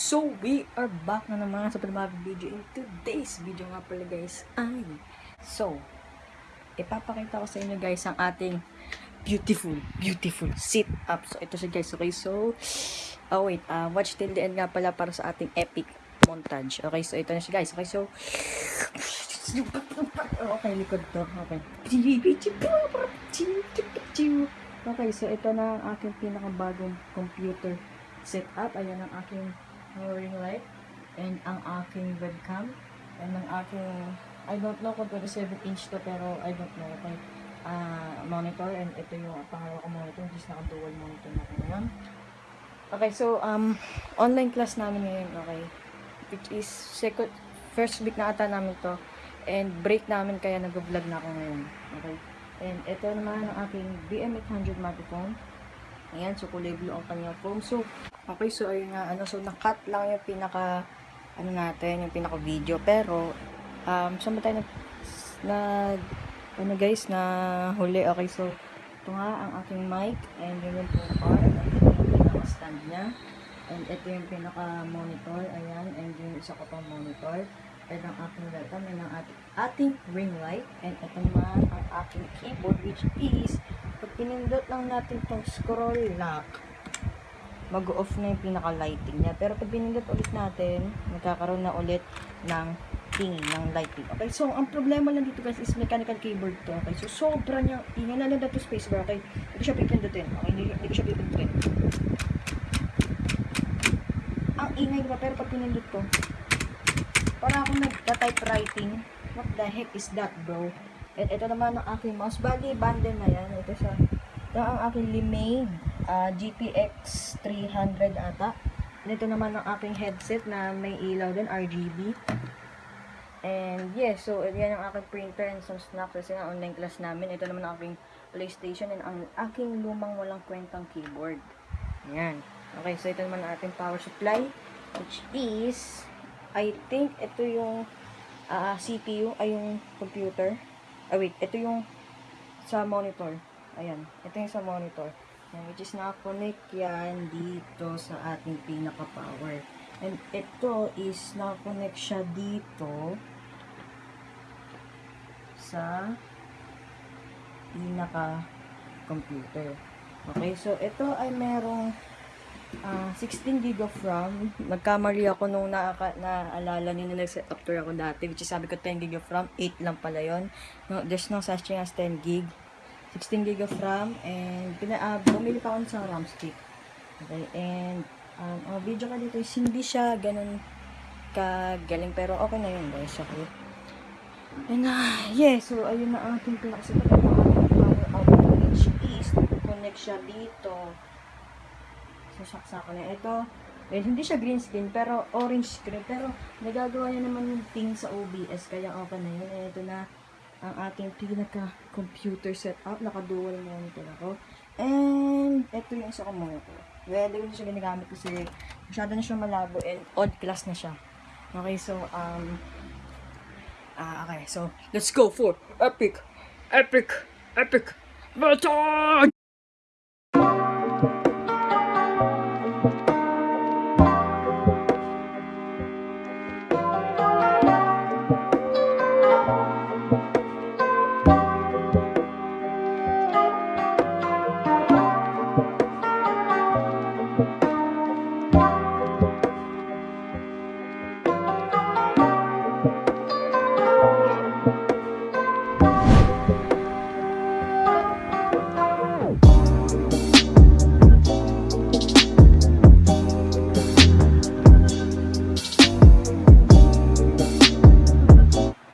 So, we are back na naman sa panibagong video. In today's video nga pala guys ay, so, ipapakita ko sa inyo guys ang ating beautiful, beautiful sit-up. So, ito siya guys. Okay, so, oh wait, uh, watch till the end nga pala para sa ating epic montage. Okay, so ito na siya guys. Okay, so, okay, likod to. Okay. Okay, so ito na ang aking pinakabagong computer setup. Ayan ang aking ring light and ang aking webcam and ang aking I don't know kung 27 inch to pero I don't know. Okay ah monitor and ito yung pangalawa ko monitor is naka dual monitor na ako ngayon. Okay so um online class namin ngayon okay which is second first week na ata namin to and break namin kaya nag-vlog na ako ngayon okay. And ito naman ang aking BM800 microphone. Ayan, so kulay blue ang kanyang foam. So, okay, so ayun nga, ano, so nakat lang yung pinaka, ano natin, yung pinaka video. Pero, um, saan ba tayo nag, nag, ano guys, na huli. Okay, so, ito nga ang aking mic, and yun yung bar, and ito pinaka stand niya. And ito yung pinaka monitor, ayan, and yung isa ko pang monitor. And ang aking webcam, and ang ating, ating ring light, and ito naman ang aking keyboard, which is, pag pinindot lang natin tong scroll lock, mag-off na yung pinaka-lighting niya. Pero pag pinindot ulit natin, magkakaroon na ulit ng tingin, ng lighting. Okay, so ang problema lang dito guys is mechanical keyboard to. Okay, so sobra niya, na lang dito spacebar. Okay, hindi ko siya pipindutin. Okay, hindi, hindi ko siya pipindutin. Ang ingay diba, pero pag pinindot ko, para akong nagka-typewriting. What the heck is that, bro? At ito naman ang aking mouse. Bali, bundle na yan. Ito siya. Ito ang aking Limane uh, GPX 300 ata. Ito naman ang aking headset na may ilaw din, RGB. And yes, so yan ang aking printer and some snacks kasi nga online class namin. Ito naman ang aking PlayStation and ang aking lumang walang kwentang keyboard. Ayan. Okay, so ito naman ang ating power supply which is I think ito yung ah, CPU ay yung computer. Ah, wait, ito yung sa monitor. Ayan, ito yung sa monitor. Ayan, which is nakakonect yan dito sa ating pinaka-power. And ito is nakakonect siya dito sa pinaka-computer. Okay, so ito ay merong ah 16 gig of RAM. Nagkamali ako nung naaka, naalala nyo na nag-set up tour ako dati. Which is sabi ko 10 gig of RAM. 8 lang pala yon. No, there's no such thing as 10 gig. 16 gig of RAM. And pina, uh, bumili pa ako sa RAM stick. Okay, and um, ang video ka dito is hindi siya ganun kagaling. Pero okay na yun guys. Okay. And uh, yeah, so ayun na ang ating ang ating power which is connect siya dito sasaksa ko na ito. Eh, hindi siya green screen, pero orange screen. Pero, nagagawa niya naman yung thing sa OBS, kaya okay na yun. Eh, ito na ang ating pinaka-computer setup. Naka-dual monitor ako. And, ito yung isa ko monitor. Well, na siya ginagamit kasi masyado na siya malabo and odd class na siya. Okay, so, um, ah, okay, so, let's go for epic, epic, epic, montage!